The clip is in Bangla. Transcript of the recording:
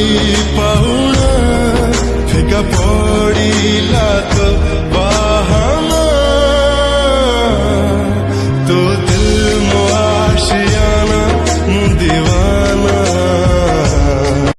कोणी पाहुण फेका पडिला तो बाहमा तो दिल